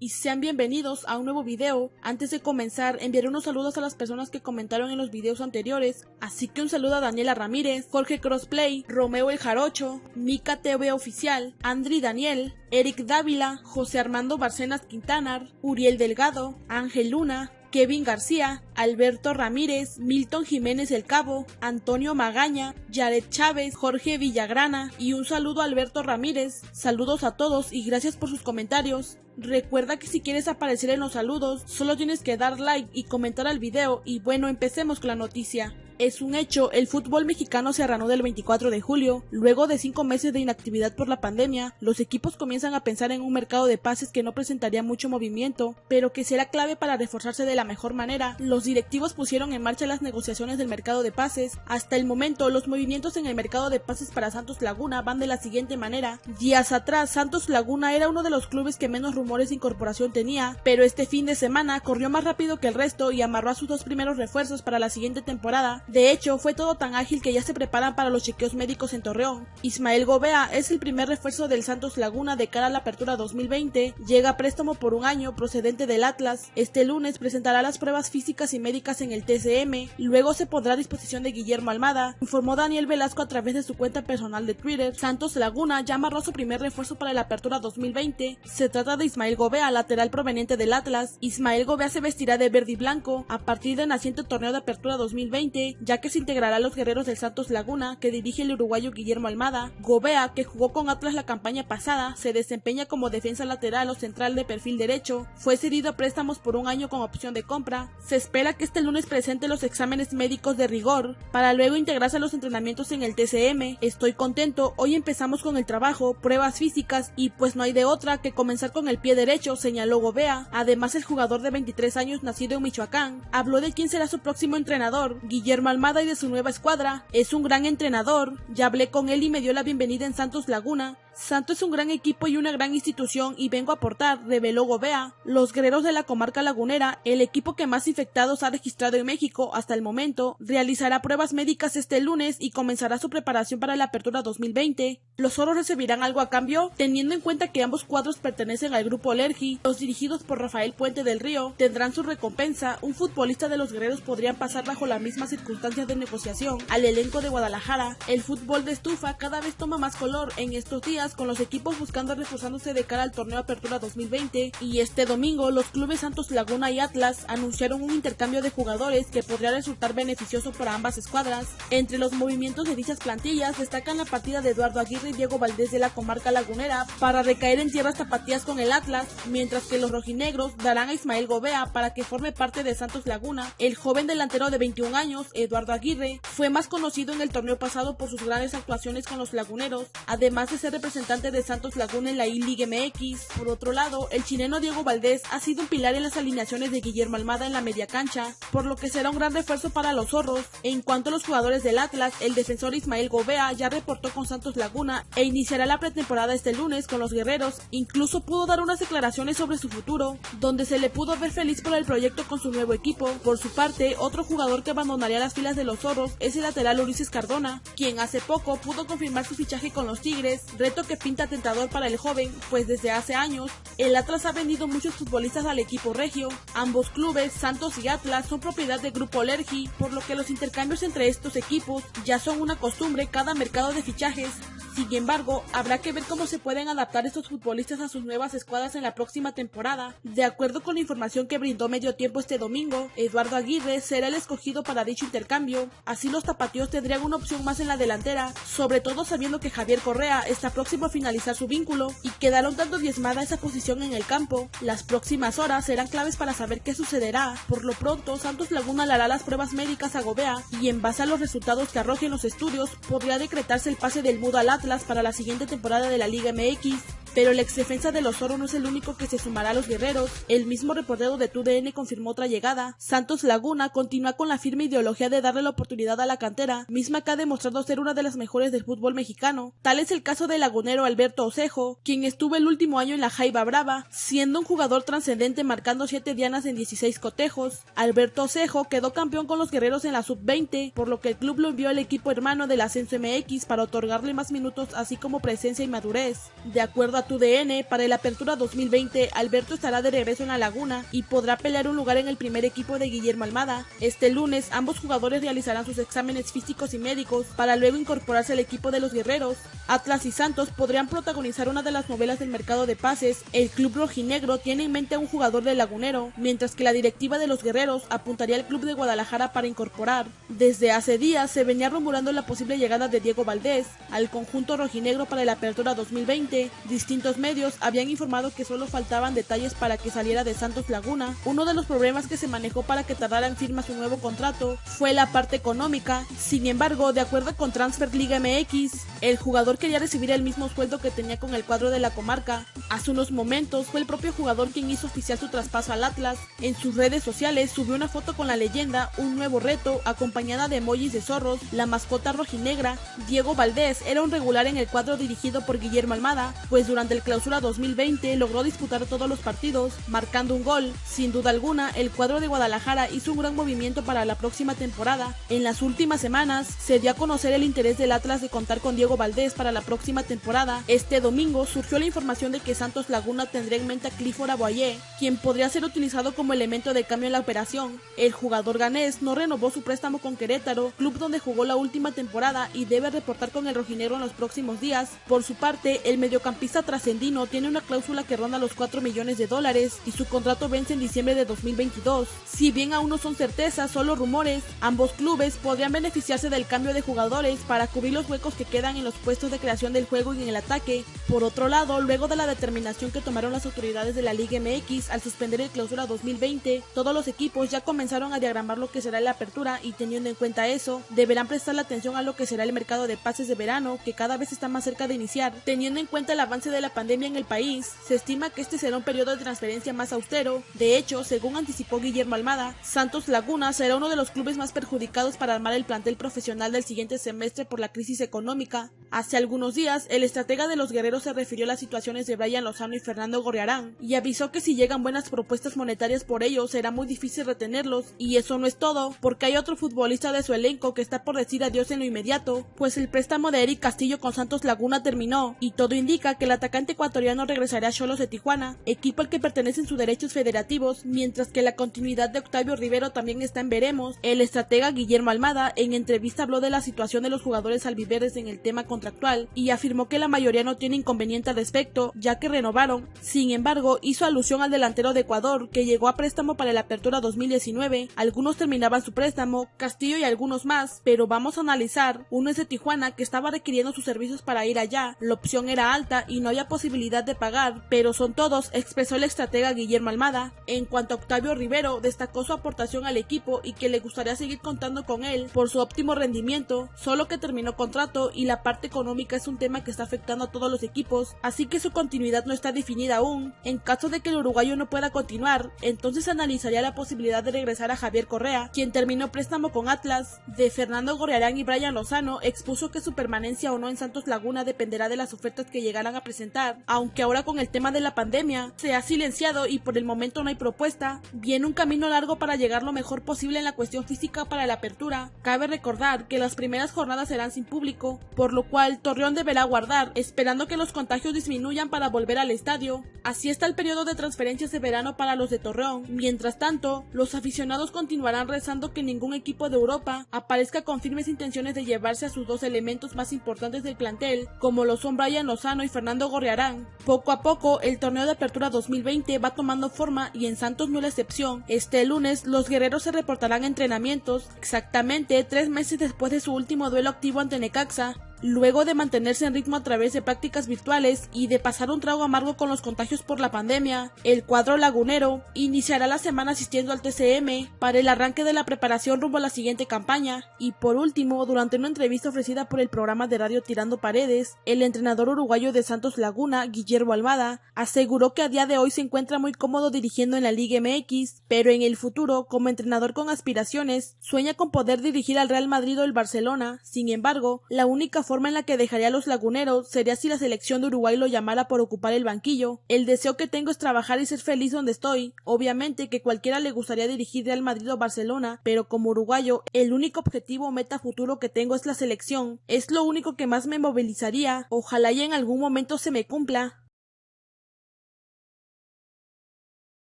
y sean bienvenidos a un nuevo video. Antes de comenzar, enviaré unos saludos a las personas que comentaron en los videos anteriores, así que un saludo a Daniela Ramírez, Jorge Crossplay, Romeo el Jarocho, Mika TV Oficial, Andri Daniel, Eric Dávila, José Armando Barcenas Quintanar, Uriel Delgado, Ángel Luna, Kevin García, Alberto Ramírez, Milton Jiménez El Cabo, Antonio Magaña, Jared Chávez, Jorge Villagrana y un saludo a Alberto Ramírez. Saludos a todos y gracias por sus comentarios. Recuerda que si quieres aparecer en los saludos, solo tienes que dar like y comentar al video y bueno, empecemos con la noticia. Es un hecho, el fútbol mexicano se arranó del 24 de julio. Luego de cinco meses de inactividad por la pandemia, los equipos comienzan a pensar en un mercado de pases que no presentaría mucho movimiento, pero que será clave para reforzarse de la mejor manera. Los directivos pusieron en marcha las negociaciones del mercado de pases. Hasta el momento, los movimientos en el mercado de pases para Santos Laguna van de la siguiente manera. Días atrás, Santos Laguna era uno de los clubes que menos rumores de incorporación tenía, pero este fin de semana corrió más rápido que el resto y amarró a sus dos primeros refuerzos para la siguiente temporada. De hecho, fue todo tan ágil que ya se preparan para los chequeos médicos en Torreón. Ismael Gobea es el primer refuerzo del Santos Laguna de cara a la apertura 2020. Llega préstamo por un año procedente del Atlas. Este lunes presentará las pruebas físicas y médicas en el TCM. Luego se pondrá a disposición de Guillermo Almada, informó Daniel Velasco a través de su cuenta personal de Twitter. Santos Laguna ya amarró su primer refuerzo para la apertura 2020. Se trata de Ismael Gobea, lateral proveniente del Atlas. Ismael Gobea se vestirá de verde y blanco a partir del naciente torneo de apertura 2020, ya que se integrará a los guerreros del Santos Laguna, que dirige el uruguayo Guillermo Almada. Gobea, que jugó con Atlas la campaña pasada, se desempeña como defensa lateral o central de perfil derecho. Fue cedido a préstamos por un año con opción de compra. Se espera que este lunes presente los exámenes médicos de rigor, para luego integrarse a los entrenamientos en el TCM. Estoy contento, hoy empezamos con el trabajo, pruebas físicas y pues no hay de otra que comenzar con el pie derecho, señaló Gobea. Además, el jugador de 23 años nacido en Michoacán habló de quién será su próximo entrenador, Guillermo Almada y de su nueva escuadra. Es un gran entrenador. Ya hablé con él y me dio la bienvenida en Santos Laguna. Santo es un gran equipo y una gran institución y vengo a aportar, reveló Gobea. Los guerreros de la comarca lagunera, el equipo que más infectados ha registrado en México hasta el momento, realizará pruebas médicas este lunes y comenzará su preparación para la apertura 2020. Los oros recibirán algo a cambio, teniendo en cuenta que ambos cuadros pertenecen al grupo Lergi, los dirigidos por Rafael Puente del Río, tendrán su recompensa. Un futbolista de los guerreros podrían pasar bajo las mismas circunstancias de negociación al elenco de Guadalajara. El fútbol de estufa cada vez toma más color en estos días con los equipos buscando reforzándose de cara al torneo Apertura 2020 y este domingo los clubes Santos Laguna y Atlas anunciaron un intercambio de jugadores que podría resultar beneficioso para ambas escuadras. Entre los movimientos de dichas plantillas destacan la partida de Eduardo Aguirre y Diego Valdés de la comarca lagunera para recaer en tierras tapatías con el Atlas, mientras que los rojinegros darán a Ismael Gobea para que forme parte de Santos Laguna. El joven delantero de 21 años, Eduardo Aguirre, fue más conocido en el torneo pasado por sus grandes actuaciones con los laguneros, además de ser representante de Santos Laguna en la I-Liga MX. Por otro lado, el chileno Diego Valdés ha sido un pilar en las alineaciones de Guillermo Almada en la media cancha, por lo que será un gran refuerzo para los zorros. En cuanto a los jugadores del Atlas, el defensor Ismael Gobea ya reportó con Santos Laguna e iniciará la pretemporada este lunes con los guerreros. Incluso pudo dar unas declaraciones sobre su futuro, donde se le pudo ver feliz por el proyecto con su nuevo equipo. Por su parte, otro jugador que abandonaría las filas de los zorros es el lateral Ulises Cardona, quien hace poco pudo confirmar su fichaje con los Tigres, reto que pinta tentador para el joven, pues desde hace años el Atlas ha vendido muchos futbolistas al equipo regio. Ambos clubes, Santos y Atlas, son propiedad del grupo Lergi, por lo que los intercambios entre estos equipos ya son una costumbre cada mercado de fichajes. Sin embargo, habrá que ver cómo se pueden adaptar estos futbolistas a sus nuevas escuadras en la próxima temporada. De acuerdo con la información que brindó Medio Tiempo este domingo, Eduardo Aguirre será el escogido para dicho intercambio. Así los tapatíos tendrían una opción más en la delantera, sobre todo sabiendo que Javier Correa está próximo a finalizar su vínculo y quedaron dando diezmada esa posición en el campo. Las próximas horas serán claves para saber qué sucederá. Por lo pronto, Santos Laguna le hará las pruebas médicas a Gobea y en base a los resultados que arrojen los estudios, podría decretarse el pase del mudo al Atlas para la siguiente temporada de la Liga MX. Pero el ex defensa de los Oro no es el único que se sumará a los guerreros. El mismo reportero de TUDN confirmó otra llegada. Santos Laguna continúa con la firme ideología de darle la oportunidad a la cantera, misma que ha demostrado ser una de las mejores del fútbol mexicano. Tal es el caso del lagunero Alberto Osejo, quien estuvo el último año en la Jaiba Brava, siendo un jugador trascendente marcando 7 dianas en 16 cotejos. Alberto Osejo quedó campeón con los guerreros en la sub-20, por lo que el club lo envió al equipo hermano del Ascenso MX para otorgarle más minutos así como presencia y madurez. De acuerdo a TUDN, para el Apertura 2020, Alberto estará de regreso en la Laguna y podrá pelear un lugar en el primer equipo de Guillermo Almada. Este lunes, ambos jugadores realizarán sus exámenes físicos y médicos para luego incorporarse al equipo de los guerreros. Atlas y Santos podrían protagonizar una de las novelas del mercado de pases. El club rojinegro tiene en mente a un jugador del lagunero, mientras que la directiva de los guerreros apuntaría al club de Guadalajara para incorporar. Desde hace días se venía rumorando la posible llegada de Diego Valdés al conjunto rojinegro para la apertura 2020. Distintos medios habían informado que solo faltaban detalles para que saliera de Santos Laguna. Uno de los problemas que se manejó para que tardara en firma su nuevo contrato fue la parte económica. Sin embargo, de acuerdo con Transfer Liga MX, el jugador quería recibir el mismo sueldo que tenía con el cuadro de la comarca. Hace unos momentos fue el propio jugador quien hizo oficial su traspaso al Atlas. En sus redes sociales subió una foto con la leyenda Un nuevo reto, acompañada de emojis de zorros, la mascota rojinegra. Diego Valdés era un regular en el cuadro dirigido por Guillermo Almada, pues durante el clausura 2020 logró disputar todos los partidos, marcando un gol. Sin duda alguna, el cuadro de Guadalajara hizo un gran movimiento para la próxima temporada. En las últimas semanas se dio a conocer el interés del Atlas de contar con Diego Valdés para la próxima temporada. Este domingo surgió la información de que Santos Laguna tendría en mente a Clifford Aboyé, quien podría ser utilizado como elemento de cambio en la operación. El jugador ganés no renovó su préstamo con Querétaro, club donde jugó la última temporada y debe reportar con el rojinegro en los próximos días. Por su parte, el mediocampista trascendino tiene una cláusula que ronda los 4 millones de dólares y su contrato vence en diciembre de 2022. Si bien aún no son certezas, solo rumores, ambos clubes podrían beneficiarse del cambio de jugadores para cubrir los huecos que quedan en los puestos de creación del juego y en el ataque. Por otro lado, luego de la determinación que tomaron las autoridades de la Liga MX al suspender el clausura 2020, todos los equipos ya comenzaron a diagramar lo que será la apertura y teniendo en cuenta eso, deberán prestar la atención a lo que será el mercado de pases de verano, que cada vez está más cerca de iniciar. Teniendo en cuenta el avance de la pandemia en el país, se estima que este será un periodo de transferencia más austero. De hecho, según anticipó Guillermo Almada, Santos Laguna será uno de los clubes más perjudicados para armar el plantel profesional del siguiente semestre por la crisis económica. Hace algunos días, el estratega de los guerreros se refirió a las situaciones de Brian Lozano y Fernando Gorriarán y avisó que si llegan buenas propuestas monetarias por ellos será muy difícil retenerlos. Y eso no es todo, porque hay otro futbolista de su elenco que está por decir adiós en lo inmediato, pues el préstamo de Eric Castillo con Santos Laguna terminó y todo indica que el atacante ecuatoriano regresará a Cholos de Tijuana, equipo al que pertenecen sus derechos federativos, mientras que la continuidad de Octavio Rivero también está en veremos. El estratega Guillermo Almada en entrevista habló de la situación de los jugadores albiverdes en el tema contractual y afirmó que la mayoría no tiene inconveniente al respecto, ya que renovaron. Sin embargo, hizo alusión al delantero de Ecuador, que llegó a préstamo para la apertura 2019. Algunos terminaban su préstamo, Castillo y algunos más, pero vamos a analizar. Uno es de Tijuana, que estaba requiriendo sus servicios para ir allá. La opción era alta y no había posibilidad de pagar, pero son todos, expresó el estratega Guillermo Almada. En cuanto a Octavio Rivero, destacó su aportación al equipo y que le gustaría seguir contando con él por su óptimo rendimiento, solo que terminó contrato y la parte económica es un tema que está afectando a todos los equipos, así que su continuidad no está definida aún. En caso de que el uruguayo no pueda continuar, entonces analizaría la posibilidad de regresar a Javier Correa, quien terminó préstamo con Atlas. De Fernando Gorriarán y Brian Lozano expuso que su permanencia o no en Santos Laguna dependerá de las ofertas que llegaran a presentar, aunque ahora con el tema de la pandemia se ha silenciado y por el momento no hay propuesta, viene un camino largo para llegar lo mejor posible en la cuestión física para la apertura. Cabe recordar que las primeras jornadas serán sin público, por lo cual Torreón deberá guardar, esperando que los contagios disminuyan para volver al estadio. Así está el periodo de transferencias de verano para los de Torreón. Mientras tanto, los aficionados continuarán rezando que ningún equipo de Europa aparezca con firmes intenciones de llevarse a sus dos elementos más importantes del plantel, como lo son Brian Lozano y Fernando Gorriarán. Poco a poco, el torneo de apertura 2020 va tomando forma y en Santos no es la excepción. Este lunes, los guerreros se reportarán entrenamientos, exactamente tres meses después de su último duelo activo ante Necaxa, Luego de mantenerse en ritmo a través de prácticas virtuales y de pasar un trago amargo con los contagios por la pandemia, el cuadro lagunero iniciará la semana asistiendo al TCM para el arranque de la preparación rumbo a la siguiente campaña. Y por último, durante una entrevista ofrecida por el programa de radio Tirando Paredes, el entrenador uruguayo de Santos Laguna, Guillermo Almada, aseguró que a día de hoy se encuentra muy cómodo dirigiendo en la Liga MX, pero en el futuro, como entrenador con aspiraciones, sueña con poder dirigir al Real Madrid o el Barcelona. Sin embargo, la única forma en la que dejaría a los laguneros sería si la selección de Uruguay lo llamara por ocupar el banquillo. El deseo que tengo es trabajar y ser feliz donde estoy. Obviamente que cualquiera le gustaría dirigir Real Madrid o Barcelona, pero como uruguayo, el único objetivo o meta futuro que tengo es la selección. Es lo único que más me movilizaría. Ojalá y en algún momento se me cumpla.